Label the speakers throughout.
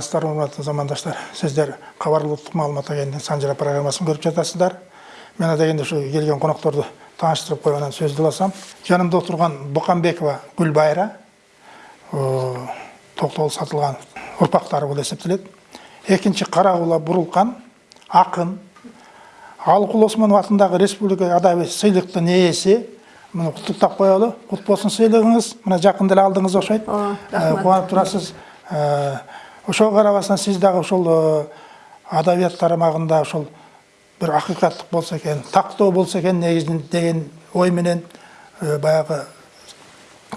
Speaker 1: саламатсыздар урматтуу замандаштар сиздер кабар улуттук маалымат агенттигинин санжара программасын көрүп жатасыздар. Мен адегенде ушу келген конокторду тааныштырып коюп анан сөздү уласам жанымда отурган буканбекова гүлбайра токтогул сатылганов урпактары болуп эсептелет. Экинчи карагула бурулкан акын алыкул осмонов атындагы республика адабий сыйлыктын ээси мына куттуктап коелу кут болсун сыйлыгыңыз мына жакында эле алдыңыз окшойт кубанып турасыз ошого карабастан сиз дагы ошол адабият тармагында ошол бир акыйкаттык болсо экен тактоо болсо экен негизинен деген ой менен баягы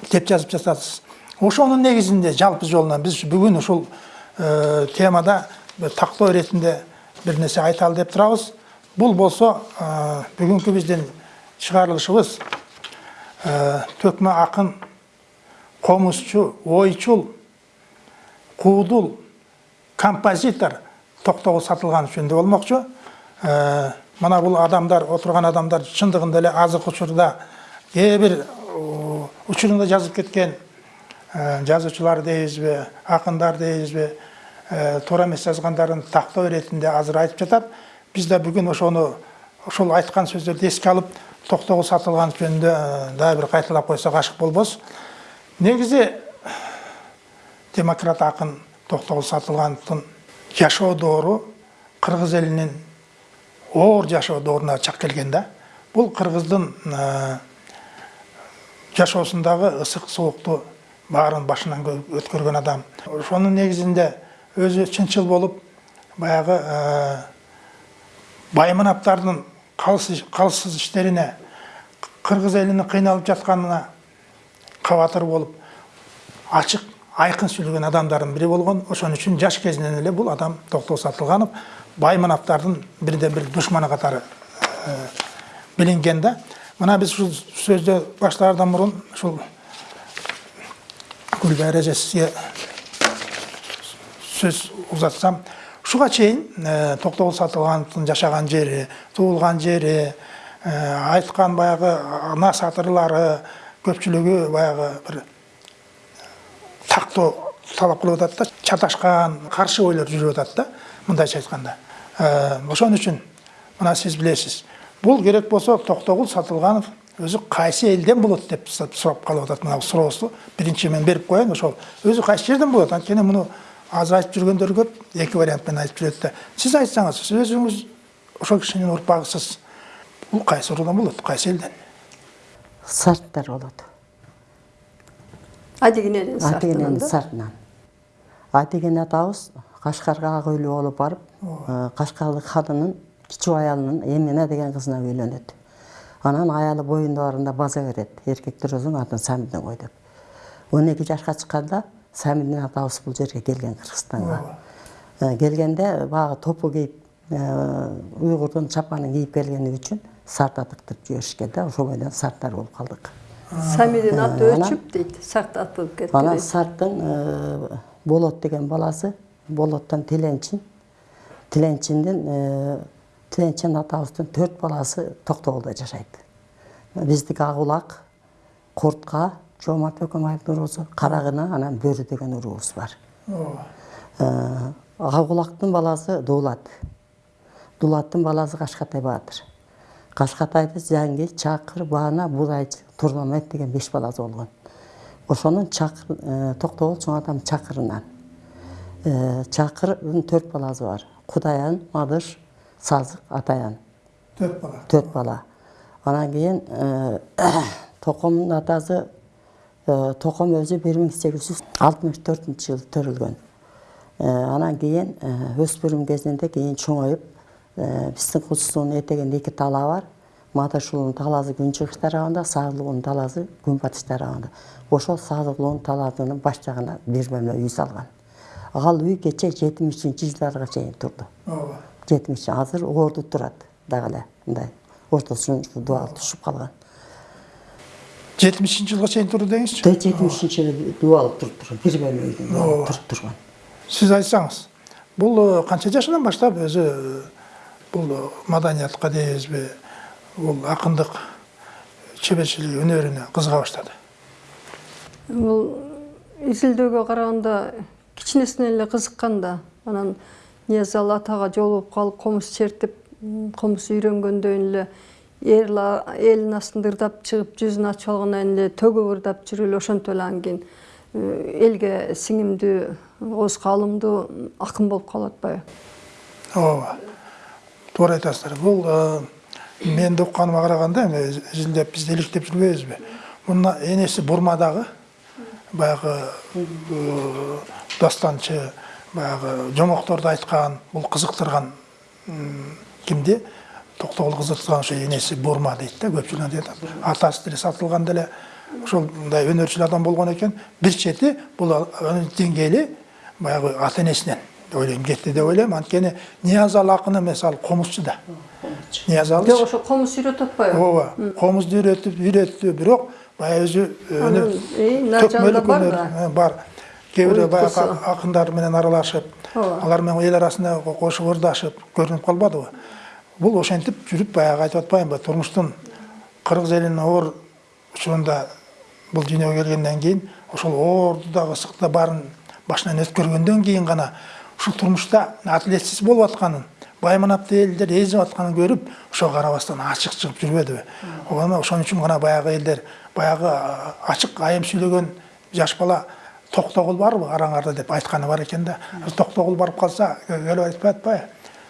Speaker 1: китеп жазып жатасыз. Ошонун негизинде жалпы жолунан биз бүгүн ушул темада тактоо иретинде бир нерсе айталы деп турабыз. Бул болсо бүгүнкү биздин чыгарылышыбыз төкмө акын комузчу ойчул куудул композитор токтогул сатылганов жөнүндө болмокчу мына бул адамдар отурган адамдар чындыгында эле азыркы учурда кээ бир учурунда жазып кеткен жазуучулар дейбизби акындар дейбизби туура эмес жазгандарын тактоо иретинде азыр айтып жатат биз да бүгүн ошону ошол айткан сөздөрдү эске алып токтогул сатылганов жөнүндө дагы бир кайталап койсок ашык болбос. Негизи демократ акын токтогул сатылгановдун жашоо доору кыргыз элинин оор жашоо дооруна чак келген да. Бул кыргыздын жашоосундагы ысык суукту баарын башынан өткөргөн адам. Ошонун негизинде өзү чынчыл болуп баягы байманаптардын калсыз иштерине кыргыз элинин кыйналып жатканына кабатыр болуп ачык айкын сүйлөгөн адамдардын бири болгон ошон үчүн жаш кезинен эле бул адам токтогул сатылганов байманаптардын бирден бир душманы катары билинген да. Мына биз ушул сөздү баштаардан мурун ушул гүлбайра эже сөз узатсам. Ушуга чейин токтогул сатылгановдун жашаган жери туулган жери айткан баягы насатырлары көпчүлүгү баягы бир тактоо талап кылып атат да чаташкан каршы ойлор жүрүп атат да мындайча айтканда ошон үчүн мына сиз билесиз. Бул керек болсо токтогул сатылганов өзү кайсы элден болот деп сурап калып атат. Мына суроосу биринчи мен берип коеюн ошол өзү кайсы жерден болот? Анткени муну азыр айтып жүргөндөр көп эки вариант менен айтып жүрөт да. Сиз айтсаңыз сиз өзүңүз ошол кишинин урпагысыз. Бул кайсы уруудан болот? Кайсы элден?
Speaker 2: Сарттар болот.
Speaker 3: Адегененин
Speaker 2: адегененин сартынан адеген атабыз кашкарга ак үйлүү болуп барып кашкарлык ханынын кичүү аялынын эмине деген кызына үйлөнөт анан аялы боюнда барганда база берет эркектер өзүң атын самидин кой деп он эки жашка чыкканда самидин атабыз бул жерге келген кыргызстанга келгенде баягы топу кийип уйгурдун чапанын кийип келгени үчүн сарта тыктырып жиберишкен да ошол бойдон сарттар болуп калдык
Speaker 3: самидин аты өчүп дейт сарт атылып кетти
Speaker 2: анан сарттын болот деген баласы болоттон тиленчин тиленчиндин тиленчин атабыздын төрт баласы токтогулда жашайт биздики ак улак куртка жоомарт бөкөмаевдин уруусу карагына анан бөрү деген уруубуз бар ак улактын баласы дуулат дулаттын баласы кашкатай баатыр кашкатайды жаңги чакыр баана будайчы турнамет деген беш баласы болгон ошонун токтогул чоң атам чакырынан чакырдын төрт баласы бар кудаян мадыш сазык атаян
Speaker 1: төрт бала
Speaker 2: төрт бала анан кийин токомдун атасы током өзү бир миң сегиз жүз алтымыш төртүнчү жылы төрөлгөн анан кийин өспүрүм кезинде кийин чоңоюп куз суунун этегинде эки талаа бар мадыш уулунун талаасы күнчыгыш тарабында садыл уулунун талаасы күнбатыш тарабында ошол талаасынын баш жагына бир бөлмө үй салган ал үй кече жетимишинчи жылдарга чейин турду жетимиш азыр орду турат дагы эле мындай ортосунун дубалы түшүп калган
Speaker 1: жетимишинчи жылга чейин турду деңизчи
Speaker 2: жетимишинчи жылы дубалы туруп турган бир бөлмө үйдүн туруп турган
Speaker 1: сиз айтсаңыз бул канча жашынан баштап өзү бул маданиятка дейбизби бул акындык чеберчилик өнөрүнө кызыга баштады
Speaker 3: бул изилдөөгө караганда кичинесинен эле кызыккан да анан ниязалы атага жолугуп калып комуз чертип комуз үйрөнгөндөн эле элдин астында ырдап чыгып жүзүн ачып алгандан эле төгүп ырдап жүрүп эле ошентип эле анан кийин э, элге сиңимдүү оозго алымдуу акын болуп калып атпайбы
Speaker 1: ооба. Туура айтасыздар. Бул э, менин укканыма караганда эми изилдеп биз иликтеп жүрбөйбүзбү мына баягы э, дастанчы баягы жомокторду айткан бул кызыктырган м, кимди токтогул кызыктырган ошо энеси бурма дейт да антип атат атасы деле сатылганда эле ошол мындай өнөрчүл адам болгон экен бир чети анын деңгээли баягы ата энесинен деп ойлойм кетти деп ойлойм анткени ниязалы акын эмес ал комузчу да ниязалы
Speaker 3: жок ошо комуз үйрөтүп атпайбы
Speaker 1: ооба комузду үйрөтүп үйрөттү бирок баягы өзү
Speaker 3: бар да?
Speaker 1: кээ бирөө баягы акындар менен аралашып
Speaker 3: Ооба.
Speaker 1: алар менен эл арасында кошуп ырдашып көрүнүп калбадыбы бул ошентип жүрүп баягы айтып атпаймынбы турмуштун кыргыз элинин оор учурунда бул дүйнөгө келгенден кийин ошол оорду дагы ысыкты баарын башынан өткөргөндөн кийин гана ушул турмушта адилетсиз болуп атканын байманапты элдер эзип атканын көрүп ошого карабастан ачык чыгып жүрбөдүбү. Ошону ошон үчүн гана баягы элдер баягы а, ачык айым сүйлөгөн жаш бала токтогул барбы араңарда деп айтканы бар экен да. Токтогул барып калса келип айтпай атпайбы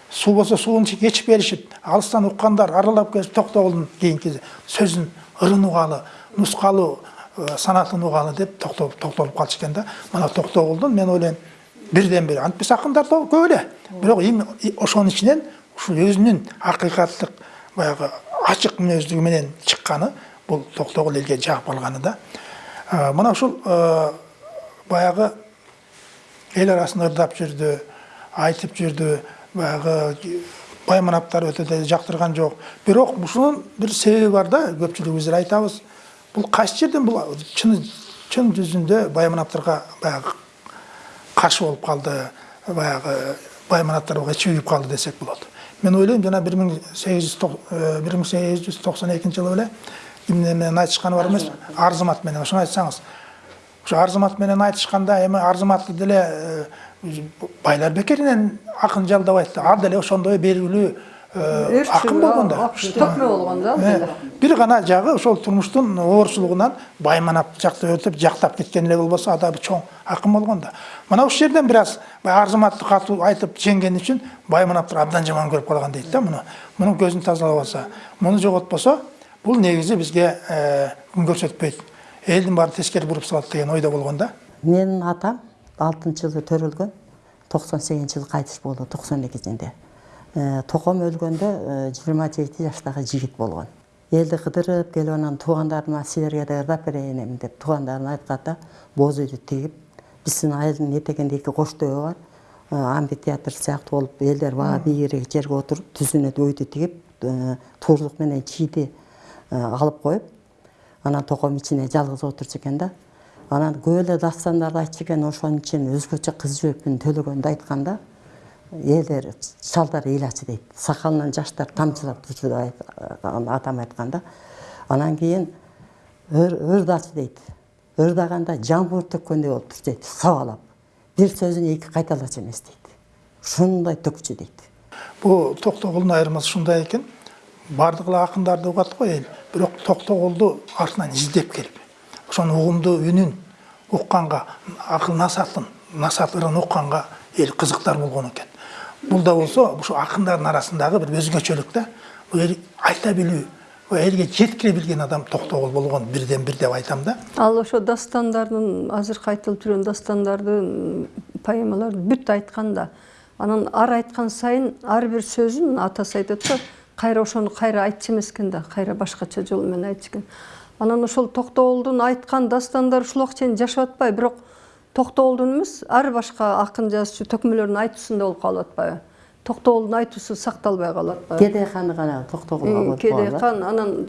Speaker 1: суу болсо суун кечип келишип алыстан уккандар аралап келип токтогулдун кийинки сөзүн ырын угалы нускалуу э, санатын угалы деп токтолуп калчу экен да. Мына токтогулдун мен ойлойм бирден бир антпес акындар да көп эле бирок эми ошонун ичинен ушул өзүнүн акыйкаттык баягы ачык мүнөздүгү менен чыкканы бул токтогул элге жагып алганы да мына ушул баягы эл арасын ырдап жүрдү айтып жүрдү баягы байманаптар өтө деле жактырган жок бирок ушунун бир себеби бар да көпчүлүгүбүз эле айтабыз бул кайсы жерден бул чын чын жүзүндө байманаптарга баягы каршы болуп калды баягы байманаптар буга чүйүп калды десек болот мен ойлойм жана бир миң сегиз жүз жүз токсон экинчи жылы айтышканы бар эмес арзымат менен ошону айтсаңыз ошо арзымат менен айтышканда эми арзыматты деле э, байлар бекеринен акын жалдабайт да ал деле ошондой белгилүү э, акын болгон да
Speaker 3: төкмө болгон да
Speaker 1: бир гана жагы ошол турмуштун оорчулугунан байманап жакты өтүп жактап кеткен эле болбосо ада бир чоң акын болгон да мына ушул жерден бир аз баягы арзыматты катуу айтып жеңгени үчүн байманаптар абдан жаман көрүп калган дейт да муну мунун көзүн тазалап алса муну жоготпосо бул негизи бизге э, күн көрсөтпөйт элдин баарын тескери буруп салат деген ойдо болгон да
Speaker 2: менин атам алтынчы жылы төрөлгөн токсон сегизинчи жылы кайтыш болду токсон экисинде током өлгөндө жыйырма жети жаштагы жигит болгон элди кыдырып келип анан туугандарыма силерге да ырдап берейин эми деп туугандарына айтканда боз үйдү тигип биздин айылдын этегинде эки коштөө бар э, амфитеатр сыяктуу болуп элдер бага бийигирээк жерге отуруп түзүнө өйдү тигип э, туурдук менен чийди э, алып коюп анан током ичине жалгыз отурчу экен да анан көп эле дастандарды айтчу экен ошонун ичинен өзгөчө кыз жөөпүн төлөгөндү айтканда элдер шалдар ыйлачу дейт. Сакалынан жаштар тамчылап айт- атам айтканда анан кийин ыр- ырдачу дейт. Ырдаганда жамбыр төккөндөй болуп турчу дейт сабалап. Бир сөзүн эки кайталачу эмес дейт. Ушундай төкчү дейт.
Speaker 1: Бул токтогулдун айырмасы ушундай экен. Баардык эле акындарды угат го эл. Бирок токтогулду артынан издеп келип ошонун угумдуу үнүн укканга акыл насатын ырын укканга эл кызыктар болгон бул да болсо ушу акындардын арасындагы бир өзгөчөлүк да бул айта билүү элге жеткире билген адам токтогул болгон бирден бир деп айтам да.
Speaker 3: Ал ошо дастандардын азыркы айтылып жүргөн дастандардын поэмаларды бүт айткан да анан ар айткан сайын ар бир сөзүн атасы айтат го кайра ошону кайра айтчу эмес экен да кайра башкача жол менен айтчу экен анан ошол токтогулдун айткан дастандары ушул убакка чейин жашап атпайбы бирок токтогулдун эмес ар башка акын жазуучу төкмөлөрдүн айтуусунда болуп калып атпайбы токтогулдун айтуусу сакталбай калып атпайбы
Speaker 2: кедей ханы гана токтогулга
Speaker 3: кедей хан анан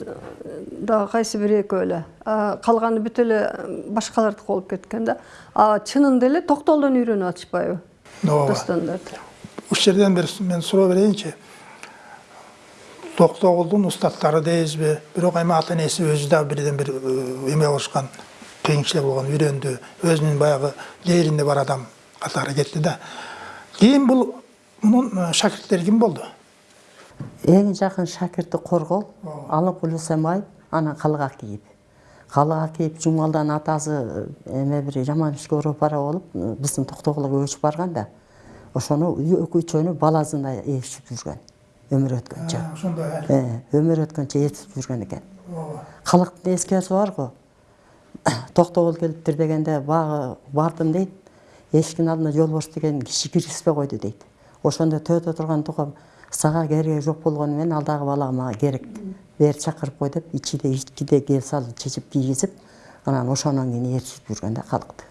Speaker 3: дагы кайсы бир экөө эле А, калганы бүт эле башкалардыкы болуп кеткен да а чынында эле токтогулдан үйрөнүп атышпайбы
Speaker 1: ооба
Speaker 3: дастандарды
Speaker 1: ушул жерден бир мен суроо берейинчи токтогулдун устаттары дейбизби бирок эми ата энеси өзү да бирден бир эме болушкан кыйынчылык болгон үйрөндү өзүнүн баягы лээринде бар адам катары кетти да. Кийин бул мунун шакирттери ким болду
Speaker 2: эң жакын шакирти коргол алыкул усембаев анан калык акиев калык акиев жумалдан атасы эме бир жаман ишке ороп бара болуп биздин токтогулга көчүп барган да ошону үчөөнү баласына ээрчип жүргөн өмүр өткөнчө
Speaker 1: ошондой
Speaker 2: өмүр өткөнчө ээрчип жүргөн экен калыктын эскеси барго токтогул келиптир дегенде багы бардым дейт. Эшиктин алдына жолбош деген киши киргизбей койду дейт. Ошондо төөдө турган тукам сага кереги жок болгону менен ал дагы бала мага керек бери чакырып кой деп ичиде ичкиде кел салып чечип кийгизип анан ошондон кийин ээрчитип жүргөн да калыкты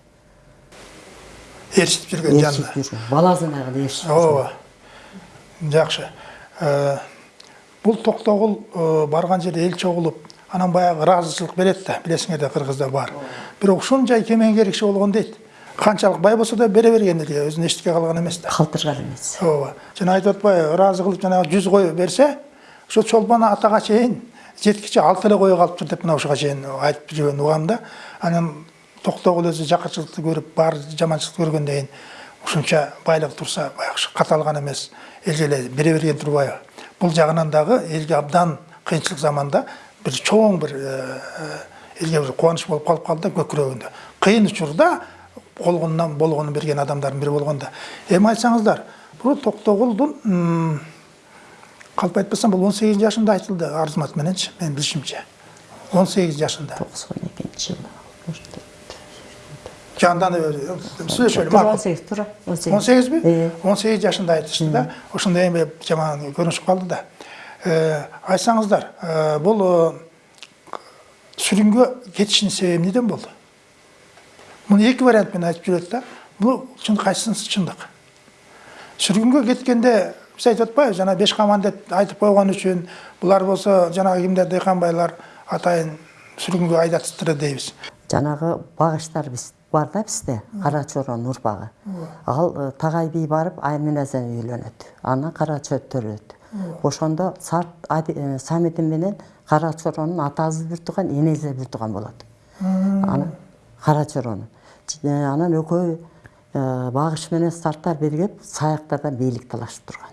Speaker 1: ээрчитип жүргөн
Speaker 2: ээрчитип
Speaker 1: жанына
Speaker 2: жүргөн баласына кылып ээрчитип жүргөн.
Speaker 1: Ооба жакшы. Э, бул токтогул э, барган жерде эл чогулуп анан баягы ыраазычылык берет да билесиңер да кыргызда бар. Бирок ушунчай кемеңгерик киши болгон дейт. Канчалык бай болсо да бере берген элге өзүнө эчтеке калган эмес да.
Speaker 2: Калтырган эмес.
Speaker 1: Ооба. Жана айтып атпайбы ыраазы кылып жанагы жүз кой берсе ошо чолпон атага чейин жеткиче алты эле кою калыптыр деп мына ушуга чейин айтып жүргөн угам да. Анан токтогул өзү жакырчылыкты көрүп бар жаманчылыкты көргөндөн кийин ушунча байлык турса баягы каталган эмес. Элге эле бере берген турбайбы. Бул жагынан дагы элге абдан кыйынчылык заманда бир чоң бир э, элге бир кубаныч болуп калып калды да көкүрөгүндө кыйын учурда болгонунан болгонун берген адамдардын бири болгон да эми айтсаңыздар бул токтогулдун м, калп айтпасам он сегиз жашында айтылды арзымат мененчи менин билишимче он сегиз жашында
Speaker 2: токсон экинчи жылы
Speaker 1: жанданып сүйлөшөлү
Speaker 2: туура он
Speaker 1: макул
Speaker 2: сегиз туура он
Speaker 1: сегизби
Speaker 2: Э.
Speaker 1: он сегиз жашында айтышты да. Ошондо эми жаман көрүнүшүп калды да. Айтсаңыздар бул сүргүнгө кетишинин себеби эмнеден болду муну эки вариант менен айтып жүрөт да бул чын кайсынысы чындык сүргүнгө кеткенде биз айтып атпайбыз жана беш каман деп айтып койгон үчүн булар болсо жанагы кимдер дыйкан байлар атайын сүргүнгө айдатыптыр дейбиз
Speaker 2: жанагы багыштар биз бар да бизде кара чоронун урпагы ал тагай би барып айменазен үйлөнөт анан кара чөт төрөт ошондо э, самитин менен кара чоронун атасы бир тууган энеси бир тууган болот. Анан кара чоронун. Э, анан экөө багыш менен сарттар биригип саяктардан бийлик талашып турган.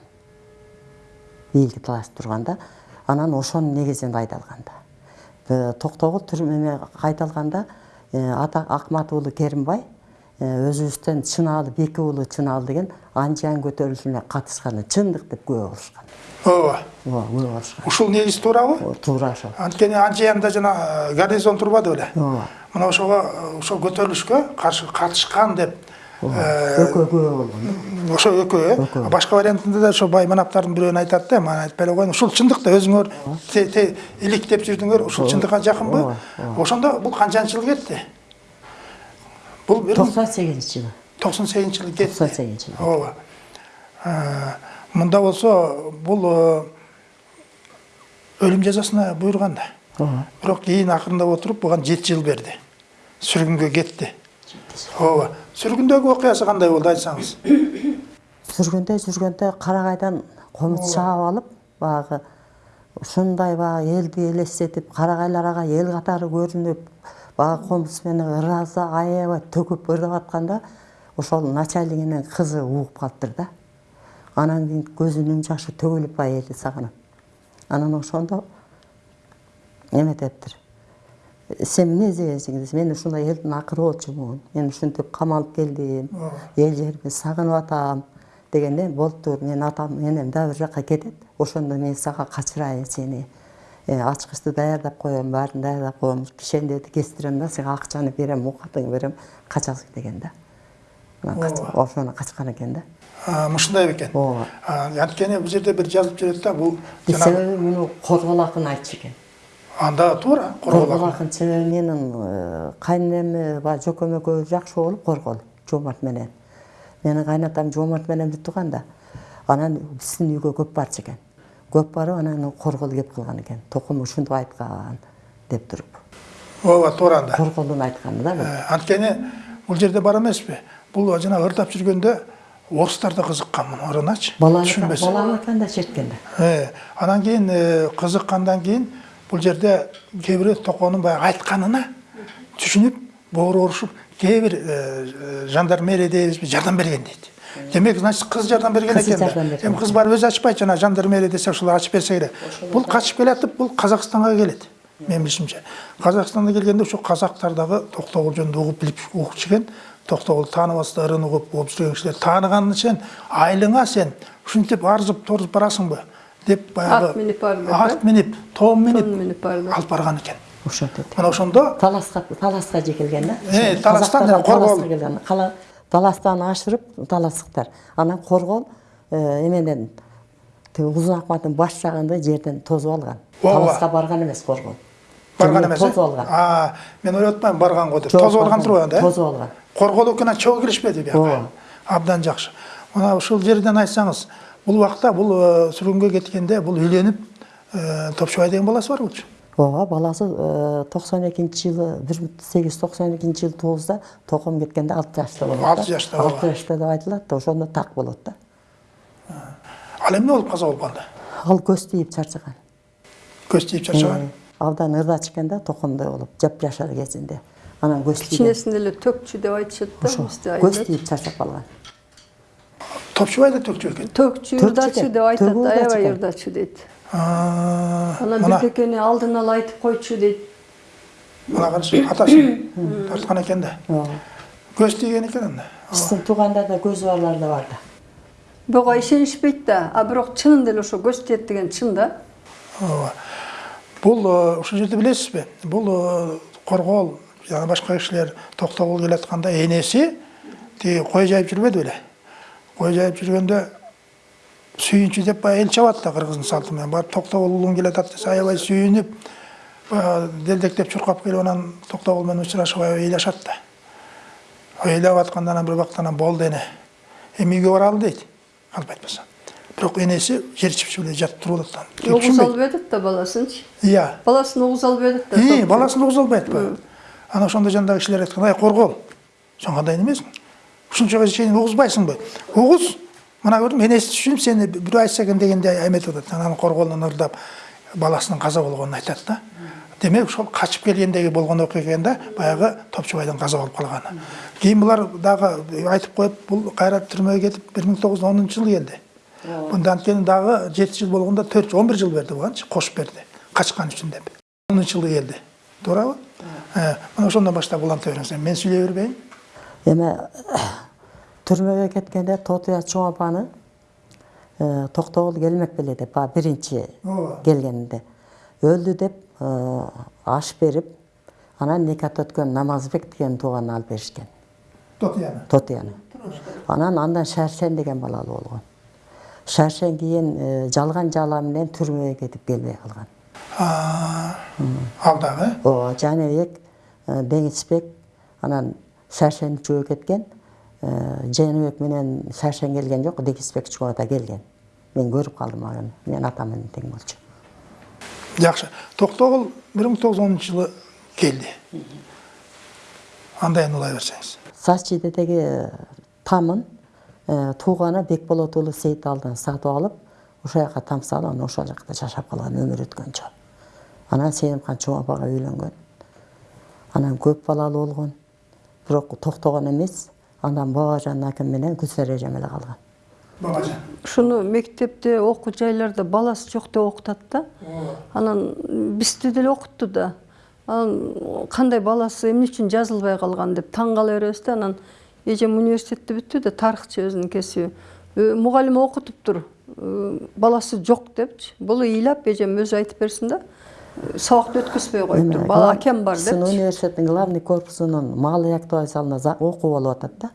Speaker 2: Бийликти талашып турганда анан ошонун негизинде айдалган да Э, токтогул түрмеме кайталганда э, ата акмат уулу керимбай э, өзүбүздөн чынаалы беки уулу чынаалы деген анжан көтөрүлүшүнө катышканы чындык деп күбө болушкан
Speaker 1: ооба
Speaker 2: ооба күбө болушкан
Speaker 1: ушул негиз туурабы
Speaker 2: туура ошол
Speaker 1: анткени анжеянда жана гарнизон турбады беле
Speaker 2: ооба
Speaker 1: мына ошого ошол көтөрүлүшкө каршы катышкан деп
Speaker 2: экөө күбө болгон
Speaker 1: ошо экөө э башка вариантында да ошо бай манаптардын бирөөнү айтат да мана айтпай эле коеюн ушул чындык да өзүңөр те- те- илик деп жүрдүңөр ушул чындыкка жакынбы ошондо бул канчанчы жылы кетти миң
Speaker 2: токсон сегизинчи жылы.
Speaker 1: токсон сегизинчи жылы кетти
Speaker 2: токсон сегизинчи жылы.
Speaker 1: Ооба мында болсо бул э, өлүм жазасына буйруган да бирок кийин акырындап отуруп буга жети жыл берди сүргүнгө кетти ооба сүргүндөгү окуясы кандай болду айтсаңыз?
Speaker 2: Жүргөндө жүргөндө карагайдан комуз чаап алып баягы ушундай баягы элди элестетип карагайлар ага эл катары көрүнүп баягы комуз менен ыраазы аябай төгүп ырдап атканда ошол начальнигинин кызы угуп калыптыр да. Анан кийин көзүнүн жашы төгүлүп элди сагынып. Анан ошондо эметептир сен эмне издегенсиң десе мен ушундай элдин акыры болчумун мен ушинтип камалып келдим эл жеримди сагынып атам дегенде болуптур мен атам энем дагы бир жака кетет ошондо мен сага качырайын сени ачкычты даярдап коем баарын даярдап коем кишендерди кестирем да сага акчаны берем оокатыңды берем качасың деген да. Ошондо качкан экен да.
Speaker 1: А, мушундай бекен
Speaker 2: ооба
Speaker 1: анткени бул жерде бир жазылып жүрөт да бул
Speaker 2: себеби муну коргол акын айтчу экен.
Speaker 1: Анда туура
Speaker 2: коргол акын себеби менин э, кайненеме баягы жокем экөөбүз жакшы болуп коргол жоомарт менен. Менин кайнатам жоомарт менен бир тууган да анан биздин үйгө көп барчу экен. Көп барып анан коргол кеп калган экен токум ушинтип айткан деп туруп
Speaker 1: ооба туура анда.
Speaker 2: Корголдун айтканы да бул
Speaker 1: Э, анткени бул жерде бар эмеспи. Бул жанагы ырдап жүргөндө орустар да кызыккан муну ырыначы түшүнбөсө
Speaker 2: баланыкан да черткен да?
Speaker 1: Э, анан кийин э, кызыккандан кийин бул жерде кээ бирөө токонун баягы айтканына түшүнүп боор урушуп кээ бир жандармерия дейбизби жардам берген дейт. Демек значит кыз жардам берген экен да
Speaker 2: жардам берген.
Speaker 1: эми кыз барып өзү ачпайт жана жандармерия десе ушул ачып берсе керек бул качып келатып бул казакстанга келет менин билишимче казакстанга келгенде ушу казактар дагы токтогул жөнүндө угуп билип укчу экен токтогулду тааныбастарын угуп угуп жүрген кишилер тааныган сен айылыңа сен ушинтип арзып торзуп барасыңбы деп баягы
Speaker 3: Ат минип
Speaker 1: ат минип тоон минип алып барган экен
Speaker 2: ошо деди
Speaker 1: мына ошондо
Speaker 2: таласка таласка же келген да
Speaker 1: таластан
Speaker 2: келген Кала- таластан ашырып таластыктар анан коргол э, эменен тиги узун акматтын баш жагында жерден тосуп алган таласка барган эмес коргол
Speaker 1: барган эмес
Speaker 2: тосуп алган
Speaker 1: а мен ойлоп атпаймын барган го деп.
Speaker 2: Жок,
Speaker 1: тосуп алган
Speaker 2: барган.
Speaker 1: турбайбы да
Speaker 2: Тосуп алган.
Speaker 1: коргол экен чогуу киришпеди
Speaker 2: Ооба.
Speaker 1: абдан жакшы мына ушул жерден айтсаңыз бул убакта бул э, сүргүнгө кеткенде бул үйлөнүп э, топчубай деген баласы бар болчу.
Speaker 2: Ооба баласы э, токсон экинчи жылы бир миң сегиз жүз токсон экинчи жылы тугузда током кеткенде алты жашта болот да.
Speaker 1: Алты жашта,
Speaker 2: алты жашта деп айтылат да ошондо так болот да.
Speaker 1: Ал эмне болуп каза болуп калды
Speaker 2: ал көз тийип чарчаган
Speaker 1: көз тийип чарчаган
Speaker 2: абдан ырдачу экен да токомдой болуп жапжашар кезинде анан көз
Speaker 3: кичинесинде эле төкчү деп айтышат да бизде
Speaker 2: көз тийип чарчап калган
Speaker 1: топчубай да төкчү экен
Speaker 3: төкчү ырдачу
Speaker 2: экен.
Speaker 3: деп айтат аябай ырдачу дейт
Speaker 1: А,
Speaker 3: анан
Speaker 1: мына
Speaker 3: бирдекени алдын ала айтып койчу дейт
Speaker 1: мына карашы атасын тарткан экен да көз тийген экен анда
Speaker 2: биздин туугандарда көзү барлар да бар да
Speaker 3: буга ишенишпейт да. А бирок чынында эле ошо көз тиет деген чын да.
Speaker 1: Ооба. Бул э, ушул жерде билесизби? Бул э, Коргол жана башка кишилер токтогул келатканда энеси тиги кой жайып жүрбөдү беле? Кой жайып жүргөндө сүйүнчү деп баягы эл чабат да кыргыздын салты менен барып уулуң келатат десе аябай сүйүнүп баягы делдектеп чуркап келип анан учурашып аябай ыйлашат да. Ыйлап атканда анан бир убакта анан болду эне. Эми үйгө баралы дейт. Калп айтпаса. Бирок энеси жер эле жатып туруп атат.
Speaker 3: угуз алып атат да баласынчы
Speaker 1: Иә.
Speaker 3: баласын угуз алып атат да
Speaker 1: баласын угуз албай атпайбы? Ана ошондо жандагы кишилер айткан, ай коргол, сен кандай немесиң? Ушунчага чейин угузбайсыңбы? Угуз, мына көрдүм, энеси түшүнүп сени бирөө айтса экен дегенде эметип атат. Анан корголдон ырдап баласынын каза болгонун айтат да. Демек ошол качып келгендеги болгон окуяда баягы Топчубайдын каза болуп калганы. Кийин булар дагы айтып коюп, бул кайра түрмөгө кетип 1910 жылы келди. Бунда анткени дагы 7 жыл болгондо 4 11 жыл берди буганчы, кошуп берди. Качкан үчүн деп. 10 жылы келди. Туурабы? Э, мына ошондон баштап уланта бериңиз. Мен сүйлөй бербейин.
Speaker 2: эми түрмөгө кеткенде тотуя чоң апаны токтогул келмек беле деп баягы биринчи келгенинде өлдү деп аш берип анан никат өткөн намазбек деген тууганын алып беришкен
Speaker 1: Тотияны.
Speaker 2: тотуяны анан андан шаршен деген балалуу болгон шаршен кийин жалган жала менен түрмөгө кетип келбей калган
Speaker 1: ал дагы.
Speaker 2: ооба жаныбек деңизбек анан шаршен үчөө кеткен жаныбек менен шаршен келген жок деңизбек үчөө да келген мен көрүп калдым аны менин атам менен тең болчу
Speaker 1: Жакшы. Токтогул 1910 жылы келди. Анда эми улай берсеңиз.
Speaker 2: сачидедеги тамын тууганы бекболот уулу сейиталдан сатып алып ошол жака там салып анан ошол жакта жашап калган өмүр өткөнчө анан сенимхан чоң апага үйлөнгөн анан көп балалуу болгон бирок токтогон эмес анан бабажан аким менен гүлсара эжем эле калган
Speaker 1: Бабажан.
Speaker 3: ушуну мектепте окуу жайларда баласы жок деп окутат да анан бизди деле окутту да анан кандай баласы эмне үчүн жазылбай калган деп таң кала беребиз да анан эжем университетти бүттү да тарыхчы өзүнүн кесиби «Э, мугалим окутуптур баласы жок депчи бул ыйлап эжем өзү айтып берсин да сабакты өткөзбөй коюптур бала акем бар
Speaker 2: Биздин
Speaker 3: депчи
Speaker 2: университеттин главный корпусунун маалый актуализалына за- окуу болуп атат да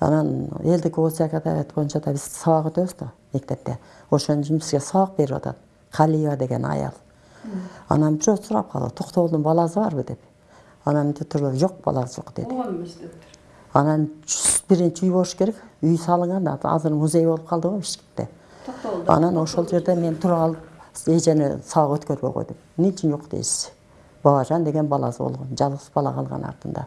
Speaker 2: анан элдик ооз адабият боюнча да биз сабак өтөбүз да мектепте ошон үчүн бизге сабак берип атат калиева деген аял анан бирөө сурап калды токтогулдун баласы барбы деп анан мынтип туруп жок баласы жок деди
Speaker 3: болгон эмес дептир
Speaker 2: анан жүз биринчи үй болуш керек үй салынган азыр музей болуп калды го бишкекте анан ошол жерде мен тура калып эжени сабак өткөрбөй койдум эмне жок дейсиз бабажан деген баласы болгон жалгыз бала калган артында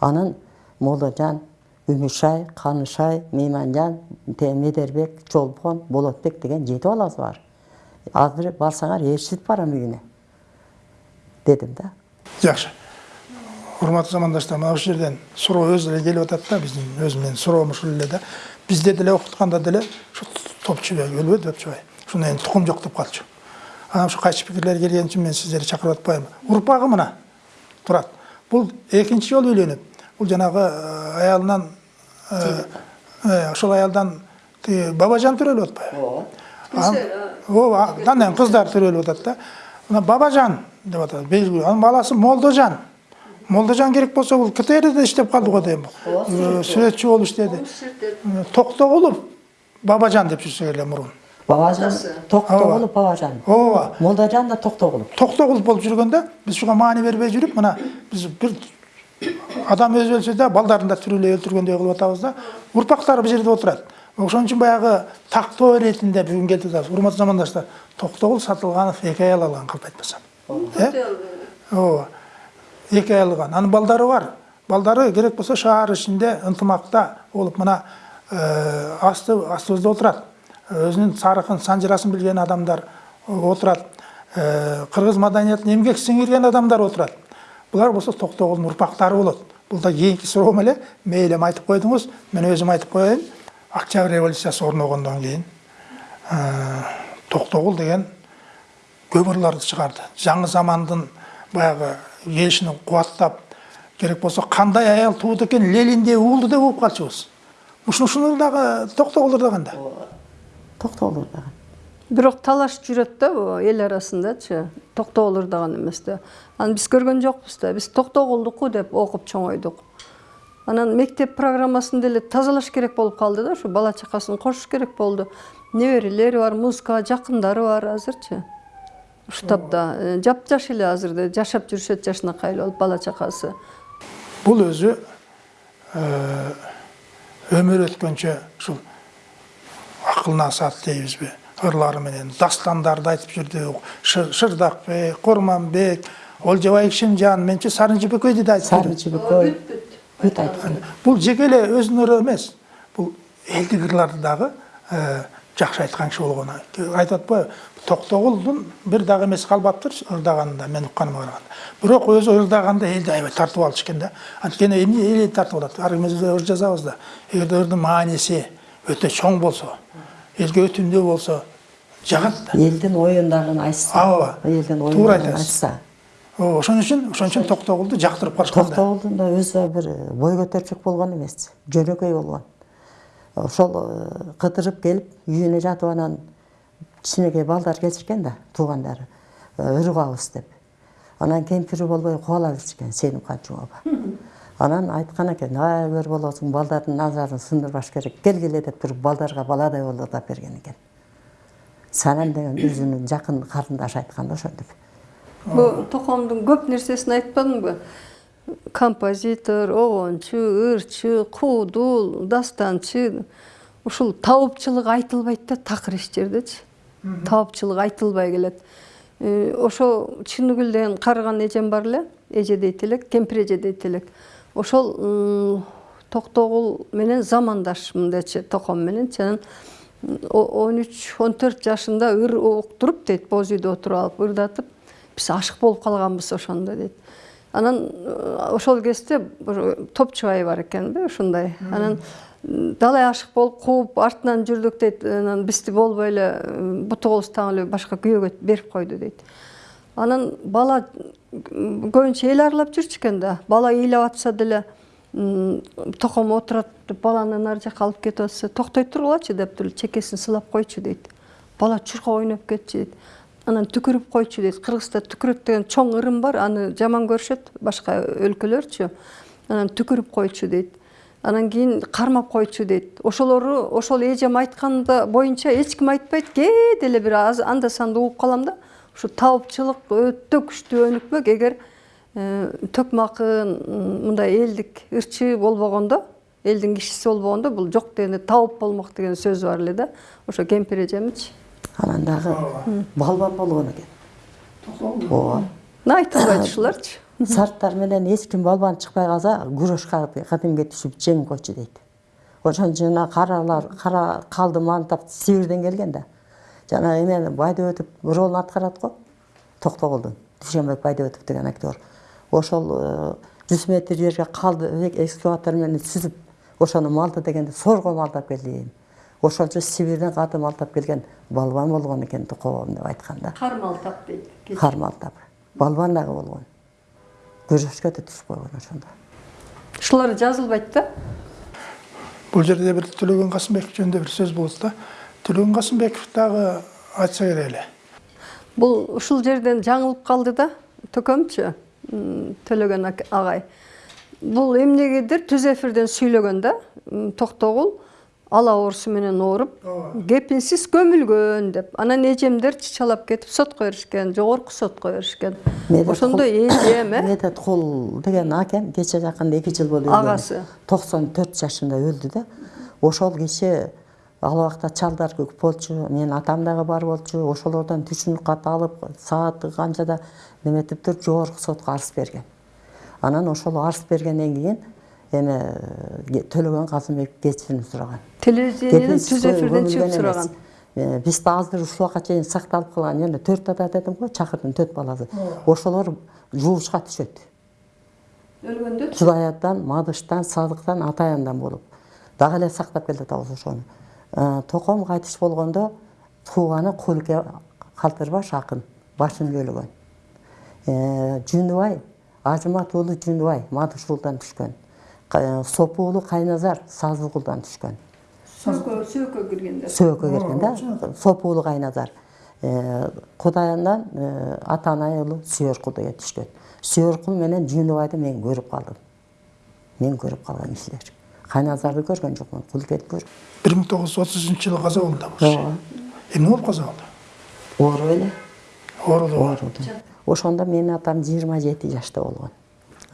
Speaker 2: анан молдожан үмүшай канышай мейманжан медербек чолпон болотбек деген жети баласы бар азыр барсаңар ээрчитип барам үйүнө дедим да
Speaker 1: Жакшы. урматтуу замандаштар мына ушул жерден суроо өзү эле келип атат да биздин өзү суроом ушул эле да бизде деле окутканда деле ушу топчубай өлбөдү топчубай ушундан кийин тукум жок деп калчу анан ушу кайчы пикирлер келген үчүн мен сиздерди чакырып атпайм урпагы мына турат бул экинчи жолу үйлөнүп бул жанагы э, аялынан э, э, ошол аялдан тиги бабажан төрөлүп атпайбы ооба андан кыздар төрөлүп атат да мына бабажан деп атат белгилүү анын баласы молдожан. Молдожан керек болсо бул ктрде иштеп калды го дейм сүрөтчү болуп иштеди токтогулов бабажан деп жүрсө эле мурун
Speaker 2: бабажан токтогулов бабажан
Speaker 1: ооба
Speaker 2: молдожан да токтогулов
Speaker 1: токтогулов болуп жүргөндө биз ушуга маани бербей жүрүп мына биз бир адам өзү өлсө да балдарын да тирүүлөй өлтүргөндөй кылып атабыз да урпактары бул жерде отурат ошон үчүн баягы тактоо иретинде бүгүн келип атабыз урматтуу замандаштар токтогул сатылганов эки аял алган калп айтпасам э ооба эки аял алган анын балдары бар балдары керек болсо шаар ичинде ынтымакта болуп мына асты астыбызда отурат өзүнүн тарыхын санжырасын билген адамдар отурат кыргыз маданиятына эмгек сиңирген адамдар отурат булар болсо токтогулдун урпактары болот бул да суроом эле мейли эми айтып койдуңуз мен өзүм айтып коеюн октябрь революциясы орногондон кийин токтогул деген көп ырларды чыгарды жаңы замандын баягы келишин кубаттап керек болсо кандай аял тууду экен лениндей уулду деп угуп калчубуз ушуну ушунур дагы
Speaker 2: токтогулов дагы
Speaker 3: бирок талаш жүрөт да эл арасындачы токтогул ырдаган эмес да. Анан биз көргөн жокпуз да. Биз токтогулдуку деп окуп чоңойдук. Анан мектеп программасын деле тазалаш керек болуп калды да ушу бала чакасын кошуш керек болду. Неберелери бар музыкага жакындары бар азырчы ушул тапта жапжаш эле азыр да жашап жүрүшөт жашынакай эле болуп бала чакасы.
Speaker 1: Бул өзү өмүр өткөнчө ушул акылына саат дейбизби ырлары менен дастандарды айтып жүрдү шырдакбек курманбек олжобай кишимжан менчи сарын жибекейди да айтып
Speaker 2: сары жибекөй бүт айткан
Speaker 1: бул жеке эле өзүнүн ыры эмес бул элдик ырларды дагы жакшы айткан киши болгон айтып атпайбы токтогулдун бир дагы эмеси калбаптыр ырдаганында мен укканыма караганда бирок өзү ырдаганда элди аябай тартып алчу экен да. Анткени эмне эл тартып алат ар ким өзү ыр жазабыз да. Эгерде ырдын мааниси өтө чоң болсо элге өтүмдүү болсо жагат да.
Speaker 2: Элдин оюндарын айтса
Speaker 1: ооба
Speaker 2: элдин
Speaker 1: туура айтасыз.
Speaker 2: айтса.
Speaker 1: Ооба ошон үчүн ошон үчүн токтогулду жактырып калышкан да.
Speaker 2: Токтогулдун да өзү бир бой көтөрчүк болгон эмес жөнөкөй болгон ошол кыдырып келип үйүнө жатып анан кичинекей балдар келишкен да туугандары ыр угабыз деп. Анан кемпири болбой кубала беришкен сенимхан жумаба анан айткан экен ай өр болосуң балдардын назарын сындырбаш керек келгиле деп туруп балдарга баладай ырдап берген экен. Санам деген өзүнүн жакын карындашы айткан да ошентип
Speaker 3: бул токомдун көп нерсесин айтпадыңбы? Композитор огончу ырчы куудул дастанчы ушул табыпчылык айтылбайт да такыр эч жердечи табыпчылык айтылбай келет. Ошо чыныгүл деген карыган эжем бар эле эже дейт элек кемпир эже дейт элек ошол токтогул менен замандашмын дечи током мененчи анан он үч он төрт жашында ыр уктуруп дейт боз үйдө отуруп алып ырдатып биз ашык болуп калганбыз ошондо дейт. Анан ошол кезде топчубай бар экенби ушундай. Анан далай ашык болуп кууп артынан жүрдүк дейт. Анан бизди болбой эле буту колустан эле башка күйөөгө берип койду дейт. Анан бала көбүнчө эл аралап жүрчү экен да. Бала ыйлап атса деле током отурат деп баланы нары жака алып кетип атса токтой тургулачы деп туруп чекесин сылап койчу дейт. Бала чуркап ойноп кетчү дейт. Анан түкүрүп койчу дейт. Кыргызда түкүрөт деген чоң ырым бар аны жаман көрүшөт башка өлкөлөрчү. Анан түкүрүп койчу дейт. Анан кийин кармап койчу дейт. Ошолору ошол эжем айтканы боюнча эч ким айтпайт. Кээ деле бир анда санда угуп калам да. Ушу табыпчылык өтө күчтүү өнүкпөк эгер төкмакын мындай элдик ырчы болбогондо элдин кишиси болбогондо бул жок дегенде табып болмок деген сөз бар эле да ошо кемпир эжемичи
Speaker 2: анан дагы балбан болгон экен ооба
Speaker 3: айтылбайт ушуларчы
Speaker 2: сарттар менен эч ким балбан чыкпай калса күрөш кадимге түшүп жеңип койчу дейт ошон үчүн жана каралар кара калды мантап сибирден келген да жана эмени байдөбөтов ролун аткарат го токтогулдун дүйшөнбек байдөбөтов деген актер. Ошол жүз метр жерге қалды экскаватор менен сүзүп ошону малды дегенде сорго малдап келдим ошончо сибирден катып малтап келген балбан болгон экен тукоом деп айткан да
Speaker 3: кармалтап дейт
Speaker 2: кар малтап балбан дагы болгон күрөшкө да түшүп койгон ошондо.
Speaker 3: Ушулар жазылбайт да?
Speaker 1: Бұл жерде бір төлеген қасымбеков жөнінде бір сөз болды да төлеген қасымбеков дагы айтса керек эле
Speaker 3: бул ушул жерден жаңылып калды да төкөмчү төлөгөн агай бул эмнегедир түз эфирден сүйлөгөн да токтогул ала оорусу менен ооруп кепинсиз көмүлгөн деп. Анан эжемдер чычалап кетип сотко беришкен жогорку сотко беришкен ошондо эжем э
Speaker 2: медет кул деген акем кече жакында эки жыл болуп өлгөн.
Speaker 3: Агасы.
Speaker 2: токсон төрт жашында өлдү да. Ошол киши ал убакта чалдар көп болчу менин атам дагы бар болчу ошолордон түшүнүк кат алып сааты канчада неметип туруп жогорку сотко арыз берген. Анан ошол арыз бергенден кийин эми э, төлөгөн казымбек кечирим сураган.
Speaker 3: Телевидениеден түз эфирден чыгып сураган.
Speaker 2: Э, биз да азыр ушул убакка чейин сакталып калган жана төрт ата дедим го чакырдын төрт баласы. Ошолор жуушка түшөт.
Speaker 3: Өлгөндө?
Speaker 2: Чудаяттан мадыштан садыктан атаяндан болуп. Дагы эле сактап келатабыз ошону. Э, током кайтыш болгондо тууганы кулке калтырбаш акын башын жөлөгөн Э, жунубай ажымат уулу жунубай мадыш уулдан түшкөн Ка- сопу уулу кайназар сазы уулдан түшкөн
Speaker 3: сөөкө сөөккө киргенде
Speaker 2: сөөккө келген да сопу уулу кайназар Э, кудайандан э, атанай уулу сүйөркул деген түшкөн сүйөркул менен жунубайды мен көрүп калдым мен көрүп калган кишилер кайназарды көргөн жокмун кулкети көрүп
Speaker 1: бір мың тоғыз жүз отыз үшінші жылы қаза болды эмне болып қаза болды
Speaker 2: ооруп эле
Speaker 1: ооруду
Speaker 2: ооруду ошондо менин атам жыйырма жети жашта болгон